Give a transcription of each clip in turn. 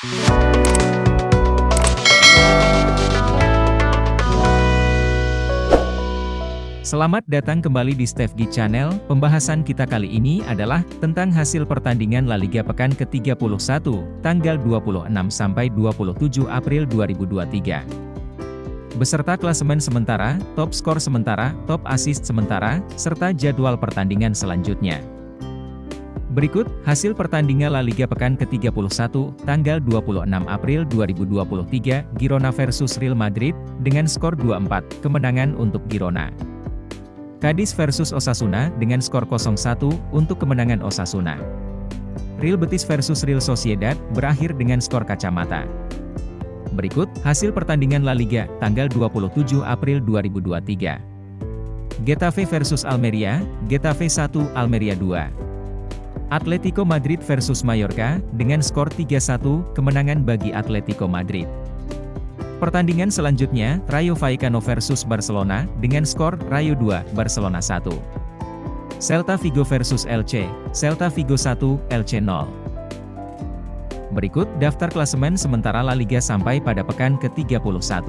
Selamat datang kembali di Stefgi Channel, pembahasan kita kali ini adalah tentang hasil pertandingan La Liga pekan ke-31, tanggal 26 sampai 27 April 2023. Beserta klasemen sementara, top skor sementara, top assist sementara, serta jadwal pertandingan selanjutnya. Berikut, hasil pertandingan La Liga pekan ke-31, tanggal 26 April 2023, Girona versus Real Madrid, dengan skor 2-4, kemenangan untuk Girona. Cadiz versus Osasuna dengan skor 0-1 untuk kemenangan Osasuna. Real Betis versus Real Sociedad berakhir dengan skor kacamata. Berikut hasil pertandingan La Liga tanggal 27 April 2023. Getafe versus Almeria, Getafe 1, Almeria 2. Atletico Madrid versus Mallorca dengan skor 3-1 kemenangan bagi Atletico Madrid. Pertandingan selanjutnya, Rayo Vallecano versus Barcelona, dengan skor, Rayo 2, Barcelona 1. Celta Vigo versus LC, Celta Vigo 1, LC 0. Berikut daftar klasemen sementara La Liga sampai pada pekan ke-31.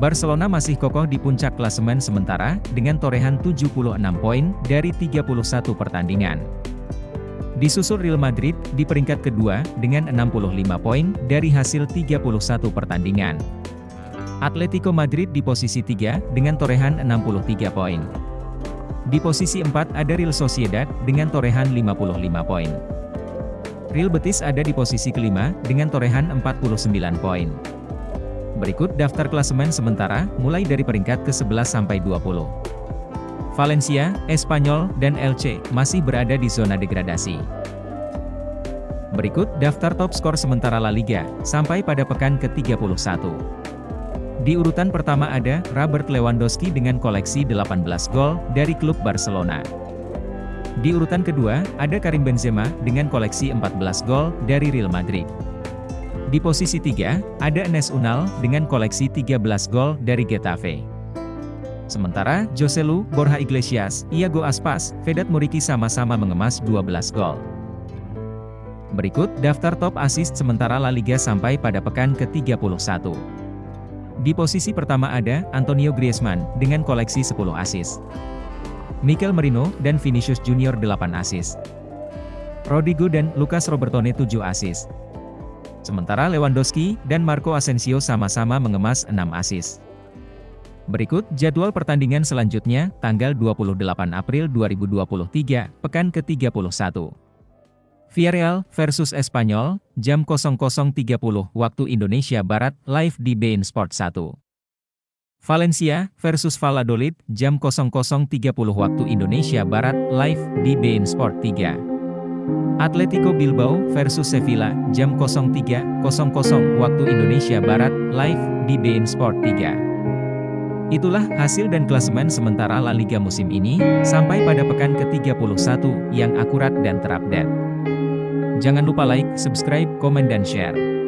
Barcelona masih kokoh di puncak klasemen sementara, dengan torehan 76 poin, dari 31 pertandingan. Disusul Real Madrid di peringkat kedua dengan 65 poin dari hasil 31 pertandingan. Atletico Madrid di posisi 3 dengan torehan 63 poin. Di posisi 4 ada Real Sociedad dengan torehan 55 poin. Real Betis ada di posisi kelima dengan torehan 49 poin. Berikut daftar klasemen sementara mulai dari peringkat ke-11 sampai 20. Valencia, Espanyol, dan LC masih berada di zona degradasi. Berikut daftar top skor sementara La Liga, sampai pada pekan ke-31. Di urutan pertama ada, Robert Lewandowski dengan koleksi 18 gol, dari klub Barcelona. Di urutan kedua, ada Karim Benzema, dengan koleksi 14 gol, dari Real Madrid. Di posisi 3, ada Enes Unal, dengan koleksi 13 gol, dari Getafe. Sementara, Joselu, Borja Iglesias, Iago Aspas, Vedat Muriki sama-sama mengemas 12 gol. Berikut daftar top assist sementara La Liga sampai pada pekan ke-31. Di posisi pertama ada Antonio Griezmann dengan koleksi 10 assist. Mikel Merino dan Vinicius Junior 8 assist. Rodrigo dan Lucas Robertone 7 assist. Sementara Lewandowski dan Marco Asensio sama-sama mengemas 6 assist. Berikut jadwal pertandingan selanjutnya, tanggal 28 April 2023, pekan ke-31. Villarreal versus Espanyol, jam 00.30 waktu Indonesia Barat, live di beIN Sport 1. Valencia versus Valladolid, jam 00.30 waktu Indonesia Barat, live di beIN Sport 3. Atletico Bilbao versus Sevilla, jam 03.00 waktu Indonesia Barat, live di beIN Sport 3. Itulah hasil dan klasemen sementara La Liga musim ini, sampai pada pekan ke-31, yang akurat dan terupdate. Jangan lupa like, subscribe, komen dan share.